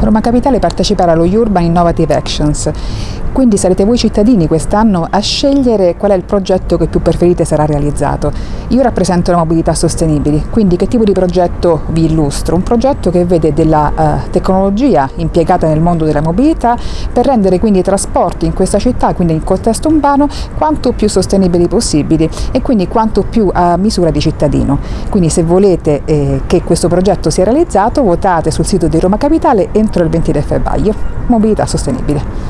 Roma Capitale parteciperà allo Urban Innovative Actions, quindi sarete voi cittadini quest'anno a scegliere qual è il progetto che più preferite sarà realizzato. Io rappresento la mobilità sostenibile, quindi che tipo di progetto vi illustro? Un progetto che vede della uh, tecnologia impiegata nel mondo della mobilità per rendere quindi i trasporti in questa città, quindi in contesto urbano, quanto più sostenibili possibili e quindi quanto più a misura di cittadino. Quindi se volete eh, che questo progetto sia realizzato votate sul sito di Roma Capitale entro il 23 febbraio. Mobilità sostenibile.